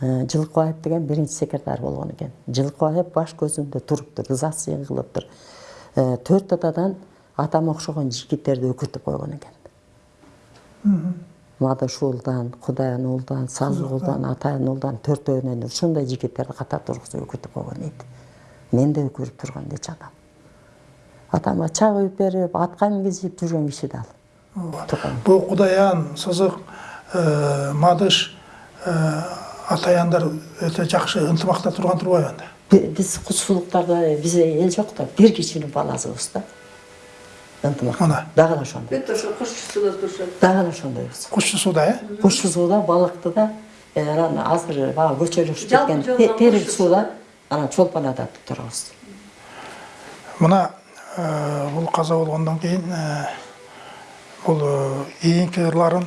Speaker 2: жылкыбаев деген биринчи секретарь болгон экен жылкыбаев баш көзүндө туруптур ызасы кылыптыр төрт атадан атама окшогон жигиттерди өкүртүп койгон экен мадыш уулдан кудаян уулдан сазы уулдан атайын уулдан төртөөнөн ушундай жигиттерди катар тургузуп өкүртүп койгон дейт мен да өкүрүп турган дечи атам атама чай куюп берип атка мингизип жүргөн киши да ал
Speaker 1: бұл құдаян сызық ә, мадыш ә, атаяндар өте жақсы ынтымақта тұрған турбайбы анда
Speaker 2: Би- биз кучсулуктарда бизде эл жок да бир кишинин баласыбыз да ынтымак
Speaker 1: Мына.
Speaker 2: дагы эле ошондой
Speaker 3: бүт ошо кушчусуда турушат
Speaker 2: дагы эле ошондойбуз
Speaker 1: кушчу суда э
Speaker 2: кушчу сууда балыкты да анан азыр баягы көчөлүшүп кеткен терек
Speaker 3: кушчу
Speaker 2: сууда анан чолпон атат турабыз
Speaker 1: мына ә, бұл қаза болғаннан кейін ә, бұл ырларын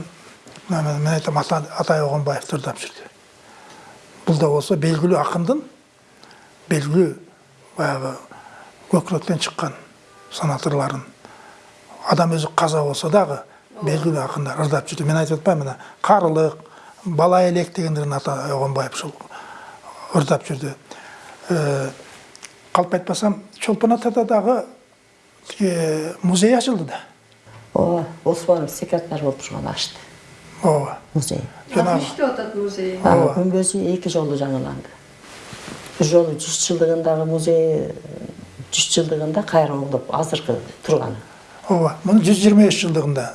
Speaker 1: мына мен мен айтам ата атай оғанбаев тырдап жүрдү бұл да болса белгілі ақындың белгілі баяғы көкіректен шыққан санатырларын адам өзі қаза болса дағы белгілі ақындар ырдап жүрді. Мен айтып жатпаймын мына қарылық бала елек дегендерін ата оғанбаев сол ырдап жүрді. Қалып айтпасам чолпон атада дағы е, музей ашылды да.
Speaker 2: Ооба осмонов секретарь болуп турган ачты
Speaker 1: ооба
Speaker 2: музей.
Speaker 1: Жанагы
Speaker 3: иштеп атат музей.
Speaker 2: Анын күмбөзү эки жолу жаңыланды бир жолу жүз жылдыгындагы музей жүз жылдыгында кайра оңдоп азыркы турганы
Speaker 1: ооба муну жүз жыйырма үч жылдыгында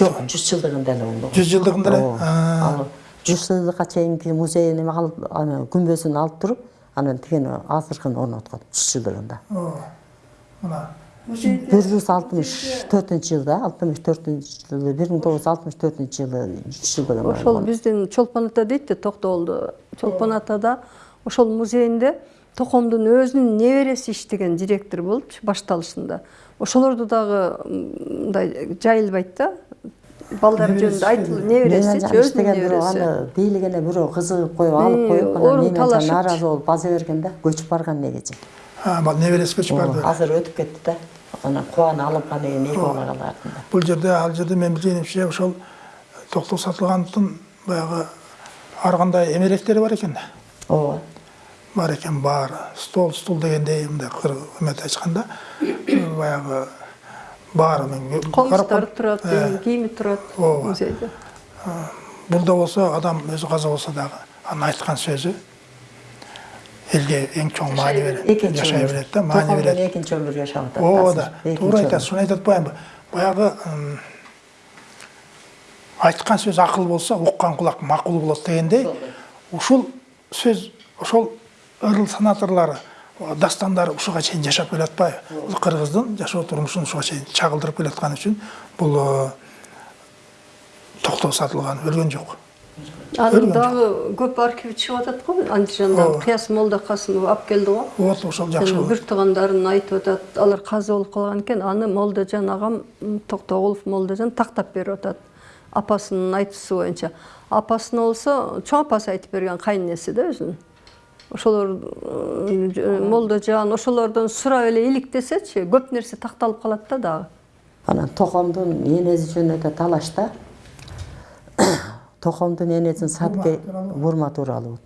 Speaker 2: жок жүз жылдыгында эле оңдогон
Speaker 1: жүз жылдыгында эле
Speaker 2: Ооба.
Speaker 1: А,
Speaker 2: ал жүз жылдыкка чейинки музейин эме күмбөзүн алып туруп анан тигини азыркыны орноткон жүз жылдыгында
Speaker 1: ооба мына.
Speaker 2: Бир жүз алтымыш төртүнчү жылда алтымыш төртүнчү жылы бир миң тогуз жүз алтымыш төртүнчү жылы жүз жылдыгын
Speaker 3: ошол биздин чолпон ата дейт да токтоолдо чолпон атада ошол музейинде токомдун өзүнүн небереси иштеген директор болупчу башталышында. Ошолорду дагы мындай жайылбайт да балдар жөнүндө айтылып небересичи өзүнүн
Speaker 2: иштеген бирөө
Speaker 3: небереси
Speaker 2: аны бийлигине бирөө кызыгып коюп алып менен
Speaker 3: талашып.
Speaker 2: нааразы болуп база берген да көчүп барган негизи
Speaker 1: а, бул небересі көчүп барды?
Speaker 2: азыр өтүп кетти да анан кубаны алынгандан кийин эки балалар артында
Speaker 1: бул жерде ал жерде мен билгенимче ошол токтоо сатылгановдун баягы ар кандай эмеректери бар экен да
Speaker 2: ооба
Speaker 1: бар екен бар стол стул дегендей мындай кыр эметип айчканда баягы бар мен Э,
Speaker 3: кийими турат
Speaker 1: Ооба. бул да болсо адам өзү каза болсо дагы анын айткан сөзү элге эң чоң берет
Speaker 2: экинчи
Speaker 1: жашай берет да
Speaker 2: Токомдон
Speaker 1: берет
Speaker 2: экинчи өмүр жашап
Speaker 1: ооба да
Speaker 2: өмүр.
Speaker 1: айтасыз шуну айтып баягы ым, айткан сөз акыл болсо уккан кулак макул болот дегендей ушул сөз ошол ырыл санаторлары дастандары ушуга чейин жашап келатпайбы бул кыргыздын жашоо турмушун ушуга чейин чагылдырып келатканы үчүн бул э, токтоо сатылган өлгөн жок
Speaker 3: анын дагы көп архив чыгып атат го андижандан кыяс молда касымов алып келди го.
Speaker 1: Вот ошол жакшы болот.
Speaker 3: бир туугандарын айтып атат алар каза болуп калган экен аны молдожан агам токтогулов молдожан тактап берип атат. Апасынын айтуусу боюнча апасына болсо чоң апасы айтып берген кайненеси да өзүнүн ошолор м, ж- молдожан ошолордон сурап эле иликтесечи көп нерсе такталып калат да дагы.
Speaker 2: Анан токомдун энеси жөнүндө талашта токомдун энесин садке бурма тууралуу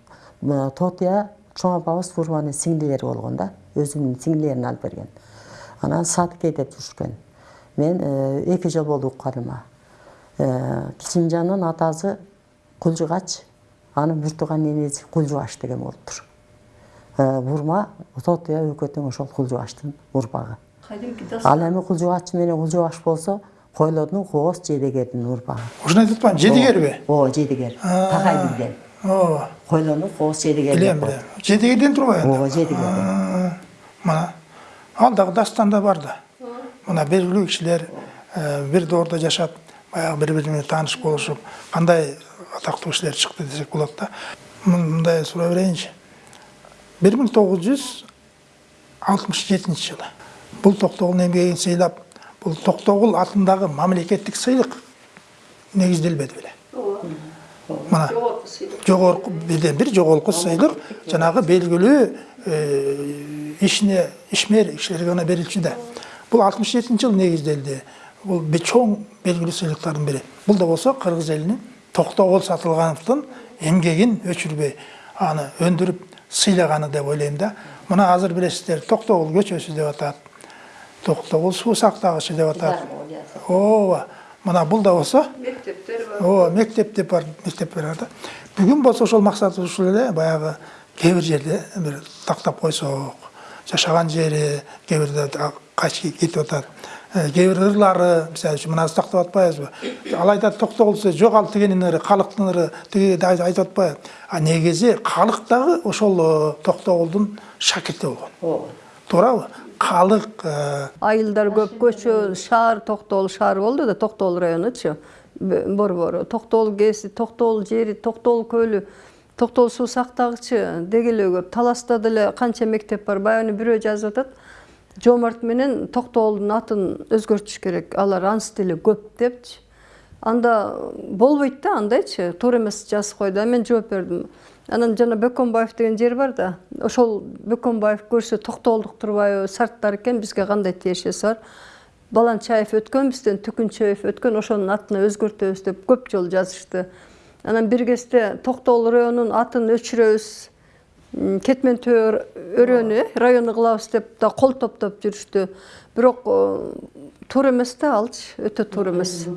Speaker 2: тотия чоң апабыз бурманын сиңдилери болгон да өзүнүн сиңдилерин алып берген. Анан садке деп жүрүшкөн мен э, эки жыл болду укканыма. Э, кичимжандын атасы кулжугач анын бир тууган энеси кулжубаш деген болуптур Э, бурма тотия экөө тең ошол кулжубаштын урпагы ал эми кулжубач менен кулжубаш болсо койлордун кооз жедегердин урпагы
Speaker 1: ушуну айтып атпаймынбы жедигерби
Speaker 2: ооба жедегер такай билген
Speaker 1: ооба
Speaker 2: койлордун кооз жедегер
Speaker 1: билем билем. жедигерден турбайбы
Speaker 2: ооба жедегер
Speaker 1: мына ал дагы дастанда бар да. Мына белгилүү кишилер э, бир доордо жашап баягы бири бири менен тааныш болушуп кандай атактуу кишилер чыкты десек болот да. Мын- мындай сурай берейинчи. Бир миң тогуз жүз алтымыш жетинчи жылы бул токтогулдун эмгегин сыйлап бул токтогул атындагы мамлекеттик сыйлык негизделбеди беле мына жогорку бирден бир жогорку сыйлык жанагы белгилүү ишине ишмер кишилерге гана берилчү да бул алтымыш жетинчи жылы негизделди бул чоң белгилүү сыйлыктардын бири бул да болсо кыргыз элинин токтогул сатылгановдун эмгегин өчүрбөй аны өндүрүп сыйлаганы деп ойлойм да. Мына азыр билесиздер токтогул көчөсү деп атат токтогул суу сактагычы деп атат ооба мына бул да болсо
Speaker 3: мектептер бар.
Speaker 1: Ооба мектеп деп бар мектептер бар да. Бүгүн болсо ошол максат ушул эле баягы кээ бир жерде бир тактап койсок жашаган жери кээ бирде качып кетип атат Кээ бир ырлары мисалы үчүн мына тактап атпайбызбы ал айтат токтогулса жок ал тигенин ыры калктын ыры тиги айтып атпайбы а негизи калк дагы ошол э, токтогулдун шакирти болгон. Туурабы? Калык э,
Speaker 3: айылдар көп көчө шаар токтогул шаар болду да токтогул районучу борбору токтогул кээси токтогул жери токтогул көлү токтогул суу сактагычы деги эле көп. Таласта деле канча мектеп бар баягы бирөө жазып атат. Жомарт менен токтогулдун атын өзгөртүш керек алар ансы деле көп депчи анда болбойт да андайчы туура эмес жазып койду а мен жооп бердим анан жана бөкөнбаев деген жер бар да ошол бөкөнбаев көрсө токтогулдук турбайбы сарттар экен бизге кандай тиешеси бар баланчаев өткөн бизден түкүнчөев өткөн ошонун атына өзгөртөбүз деп көп жолу жазышты анан бир кезде токтогул районунун атын өчүрөбүз кетмен төө өрөөнү э, району кылабыз деп да кол топтоп жүрүштү. Бирок э, туура эмес да алчы өтө туура эмес.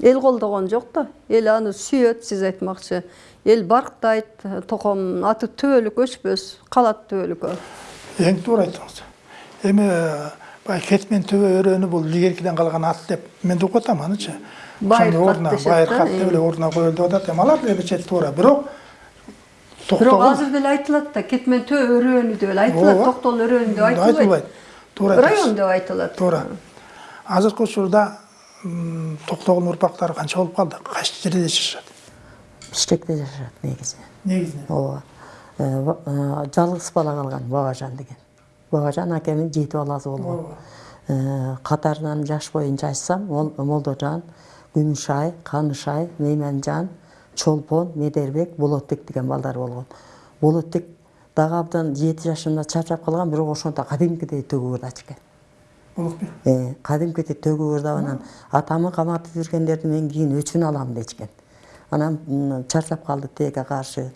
Speaker 3: Эл колдогон жок да? Эл аны сүйөт сиз айтмакчы. Эл барктайт токомдун аты түбөлүк өчпөс калат түбөлүккө
Speaker 1: эң туура айттыңыз эми э, баягы кетмен төбө өрөөнү бул илгеркиден калган ат деп мен да угуп атам анычы.
Speaker 3: Байыр
Speaker 1: Ошонун
Speaker 3: кат
Speaker 1: ордуна
Speaker 3: дешет
Speaker 1: байыр
Speaker 3: да,
Speaker 1: кат деп эле ордуна коюлду деп атат эми алар деле чет туура. Бирок
Speaker 3: бирок
Speaker 1: токтогул
Speaker 3: азыр деле айтылат да кетмен төө өрөөнү деп эле айтылат
Speaker 1: Ооба.
Speaker 3: токтогул өрөөнү деп
Speaker 1: айтылбайт
Speaker 3: айтылбайт
Speaker 1: туура
Speaker 3: район деп айтылат
Speaker 1: туура азыркы учурда м, токтогулдун урпактары канча болуп калды кайсы жерде жашашат
Speaker 2: бишкекте жашашат негизи
Speaker 1: негизинен
Speaker 2: ооба ба- жалгыз бала калган бабажан деген бабажан акемин жети баласы болгон Э, катарынан жаш боюнча айтсам Мол- молдожан күмүшай канышай мейманжан чолпон медербек болотбек деген балдары болгон болотбек дагы абдан жети жашында чарчап калган бирок ошондо кадимкидей төгүп ырдачу экен
Speaker 1: болотбек
Speaker 2: Э, кадимкидей төгүп ырдап анан атамы каматып жүргөндөрдү мен кийин өчүн алам дечкен. Анан м, чарчап калды тилекке каршы.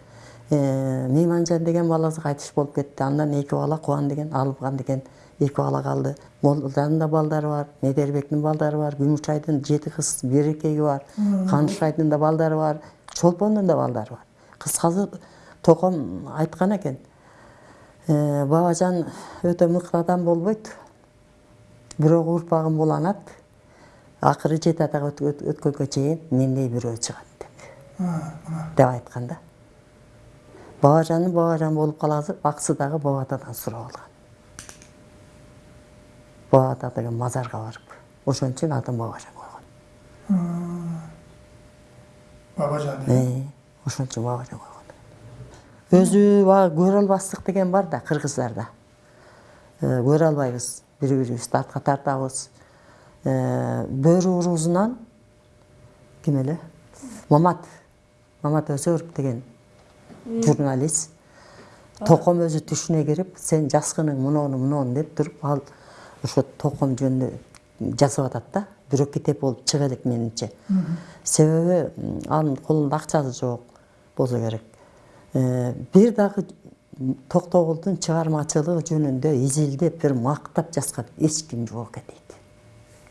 Speaker 2: Э, мейманжан деген баласы кайтыш болуп кетти. Андан эки бала кубан деген алыбган деген эки бала калды. Молдожандын да балдары бар медербектин балдары бар күмүшайдын жети кыз берекеги бар канышайдын да балдары бар. Чолпондун да балдары бар. Кыскасы током айткан экен э, бабажан өтө мыкты адам болбойт бирок урпагым уланат акыры жети атага өт- өт- өткөнгө чейин мендей бирөө чыгат деп. Деп айткан да. Бабажаны бабажан болуп каласы аксы дагы баба атадан сурап алган баба ата деген мазарга барып ошон үчүн атын бабажан койгон.
Speaker 1: Бабажан
Speaker 2: Э, ошон үчүн бабажан койгон. Өзү баягы көрө албастык деген бар да кыргыздарда. Э, көрө албайбыз бири бирибизди артка тартабыз. Э, бөрү уруусунан ким эле? Мамат. Мамат өсөров деген журналист. Током өзү түшүнө кирип сен жаскының мунону мунону деп туруп ал ошо током жөнүндө жазып атат да. Бирок китеп болуп чыга элек менимче себеби м, анын колунда акчасы жок болсо керек. Э, бир дагы токтогулдун чыгармачылыгы жөнүндө изилдеп бир мактап жазган эч ким жок экен дейт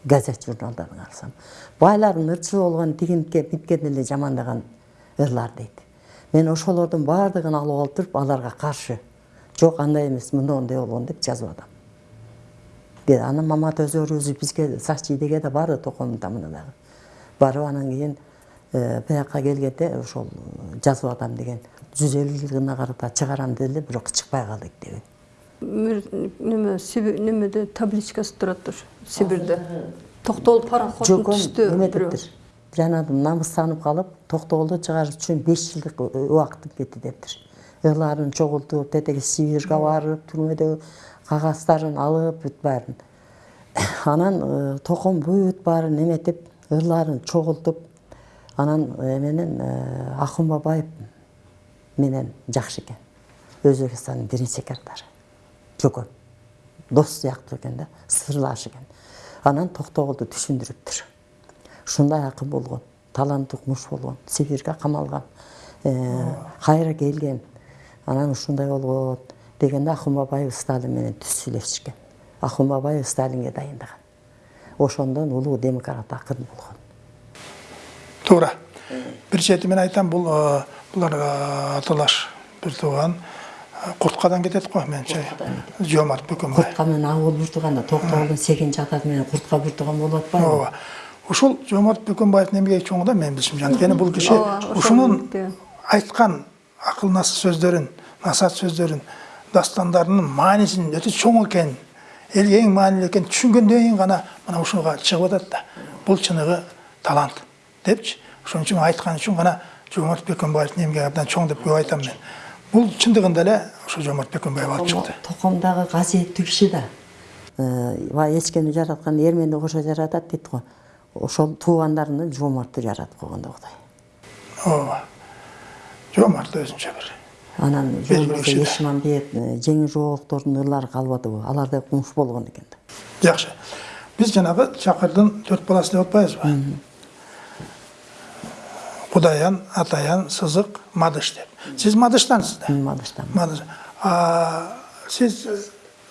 Speaker 2: газет журналдарын карасам байлардын ырчы болгон тигинтке миткени эле жамандаган ырлар дейт мен ошолордун баардыгын алып алып туруп аларга каршы жок андай эмес мындондой болгон деп жазып атам Де, анан мамат өзөр өзү бизге сачидеге да барды токомдун тамына дагы барып анан кийин э, бияка келгенде ошол жазып атам деген жүз элүү жылдыгына карата чыгарам деди эле бирок чыкпай калдык деби
Speaker 3: Мир- неме немеде табличкасы турат ушу сибирде токтогул пароходун түстү
Speaker 2: эме
Speaker 3: бирөө
Speaker 2: дептир жанагы намыстанып калып токтогулду чыгарыш үчүн беш жылдык убакыт кетти дептир ырларын чогултуп тетеги сибирге барып түрмөдө кагаздарын алып бүт баарын анан э, током бүт баарын эметип ырларын чогултуп анан эменен э, акын бабаев менен жакшы экен. Өзбекстандын биринчи секретары жокон дос сыяктуу экен да сырлаш экен. Анан токтогулду түшүндүрүптүр. Ушундай акын болгон таланттуу муш болгон сибирге камалган э, кайра келген. Анан ушундай болгон дегенде акын бабаев сталин менен түз сүйлөшүшкөн акын бабаев сталинге дайындаган ошондон улуу демократ акын болгон
Speaker 1: туура бир чети мен айтам бул э, булар э, аталаш бир тууган э, курткадан кетет го менимче жомарт бөкөнбаев
Speaker 2: куртка менен болуп буртуганда токтогулдун сегизинчи атасы менен куртка буртуган болуп атпайбы
Speaker 1: ооба. Ушул жомарт бөкөнбаевдин эмгеги чоң да менин билишимче анткени бул киши ушунун айткан акыл насыт сөздөрүн насаат сөздөрүн дастандарынын маанисинин өтө чоң экенин элге эң маанилүү экенин түшүнгөндөн кийин гана мына ушуга чыгып атат да бул чыныгы талант депчи ошон үчүн айткан үчүн гана жомарт бөкөнбаевдин эмгеги абдан чоң деп көп айтам мен. Бул чындыгында эле ошо жомарт бөкөнбаев алып чыкты
Speaker 2: токомдагы касиеттүү киши да. Баягы эчкени жараткан эрменди кошо жаратат дейт го ошол туугандарынан жомартты жаратып койгон да кудай
Speaker 1: ооба жомарт өзүнчө бир
Speaker 2: анан жолборсо ешмамбет э, жеңил жоолуктардын ырлары калбадыбы алар да кумуш болгон экен да
Speaker 1: жакшы биз жанагы чакырдын төрт баласы деп атпайбызбы кудаян атаян сызык мадыш деп. Сиз мадыштансыз да?
Speaker 2: Мадыштан.
Speaker 1: Мадыш. Сиз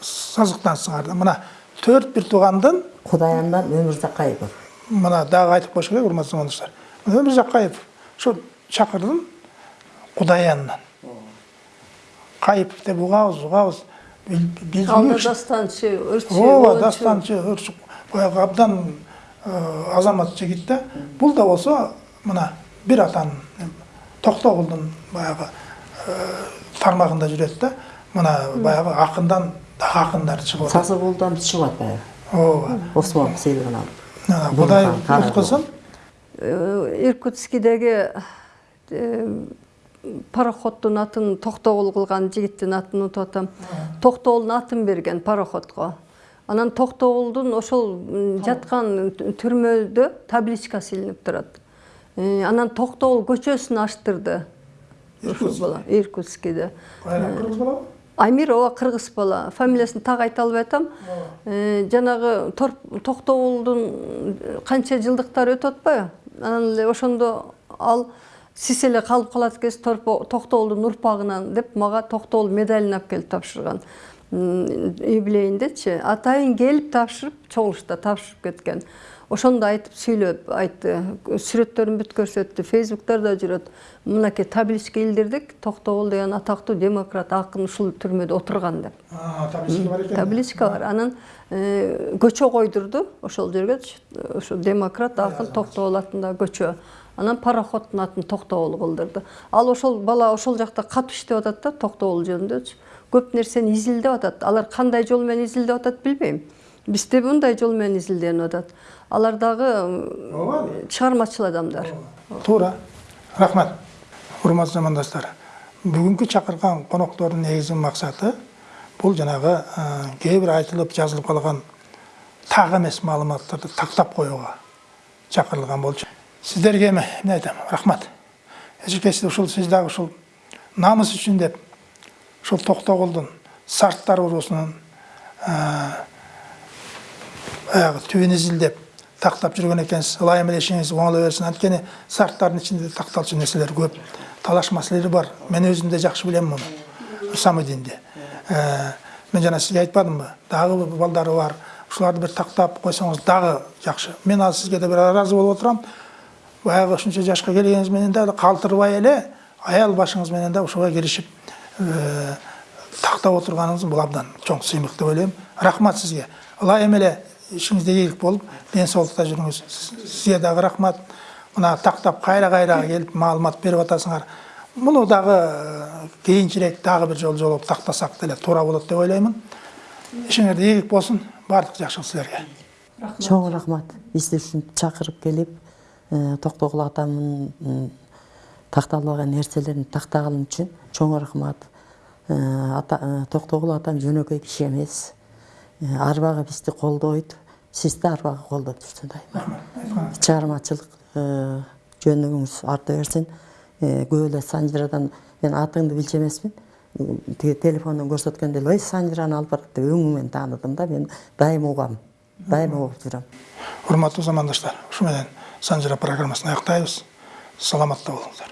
Speaker 1: сазыктансыңар да мына төрт бир туугандын
Speaker 2: кудаяндан өмүр закаевов
Speaker 1: мына дагы айтып коюш керек урматтуу замандаштар өмүр жакаев ошо чакырдын кудаянынан кайыпов деп угабыз угабыз биз
Speaker 3: алда дастанчы ырчы
Speaker 1: ооба ырчы баягы абдан азамат жигит да бул да болсо мына бир атанын токтогулдун баягы э, тармагында жүрөт да мына баягы акындан дагы акындар чыгып атат
Speaker 2: сазы колдон чыгып атпайбы
Speaker 1: ооба
Speaker 2: осмонов сыйлыгын алып Бул
Speaker 1: кудай
Speaker 2: хан,
Speaker 3: Э, э, пароходдун атын токтогул кылган жигиттин атын унутуп атам токтогулдун атын берген пароходго анан токтогулдун ошол жаткан түрмөдө табличкасы илинип турат. Э, анан токтогул көчөсүн аштырды. Ушул бала иркутскиде.
Speaker 1: Кайра кыргыз балабы
Speaker 3: Амир ооба кыргыз бала. Фамилиясын так айта албай атам. Э, жанагы Токтогулдун канча жылдыктары өтүп атпайбы? Анан эле ошондо ал сиз эле калып калат экенсиз Токтогулдун урпагынан деп мага Токтогул медалин алып келип тапшырган. Юбилейиндечи атайын келип тапшырып чогулушта тапшырып кеткен. ошондо айтып сүйлөп айтты. Сүрөттөрүн бүт көрсөттү фейсбуктарда жүрөт. Мынакей табличка илдирдик токтогул деген атактуу демократ акын ушул түрмөдө отурган деп.
Speaker 1: Табличка бар екен.
Speaker 3: Табличка бар. Анан э, көчө койдурду ошол жерге ошо демократ акын токтогул атындагы көчө. Анан пароходдун атын токтогул кылдырды. Ал ошол бала ошол жакта катуу иштеп атат да токтогул жөнүндөчү көп нерсени изилдеп атат. Алар кандай жол менен изилдеп атат билбейм. Бизде мындай жол менен изилденип атат. Алар дагы чыгармачыл адамдар.
Speaker 1: Туура. Рахмат урматтуу замандаштар бүгүнкү чакырган коноктордун негизги максаты бул жанагы э, кээ бир айтылып жазылып калган так эмес маалыматтарды тактап коюуга чакырылган болчу. Сиздерге эми эмне айтам рахмат эжекеси ушул сиз дагы ушул намыс үчүн деп ушул токтогулдун сарттар уруусунун баягы түбүн изилдеп тактап жүргөн экенсиз ылайым эле ишиңиз оңоло берсин анткени сарттардын ичинде такталчу нерселер көп талаш маселелер бар мен өзүм да жакшы билем муну самыдинди мен жана сизге айтпадымбы дагы балдары бар ушуларды бир тактап койсоңуз дагы жакшы мен азыр сизге да бир ыраазы болуп отурам баягы ушунча жашка келгениңиз менен дагы калтырбай эле аял башыңыз менен да ушуга киришип тактап отурганыңыз бул абдан чоң сыймык деп ойлойм рахмат сизге ылайым эле ишиңизде ийгилик болуп ден соолукта жүрүңүз сизге дагы рахмат. Мына тактап кайра кайра келип маалымат берип атасыңар. Муну дагы кийинчерээк дагы бир жолу жолугуп тактасак деле туура болот деп ойлоймун ишиңерде ийгилик болсун баардык жакшылык силерге
Speaker 2: чоң рахмат. Бизди ушинтип чакырып келип э, токтогул атамдын такталбаган нерселерин тактаганым үчүн чоң рахмат Э, э, токтогул атам жөнөкөй киши эмес. Э, арбагы бизди колдойт. Сиз да арбагы колдоп жүрсүң дайыма чыгармачылык э, жөнүгүңүз арта берсин. Э, көп эле санжирадан мен атыңды билчү эмесмин. Тиги телефондон көрсөткөндө эле ой санжираны алып барат деп өңүңөн тааныдым да мен дайыма угам дайыма угуп жүрөм
Speaker 1: урматтуу замандаштар ушу менен. Санжира программасын аяктайбыз саламатта болуңуздар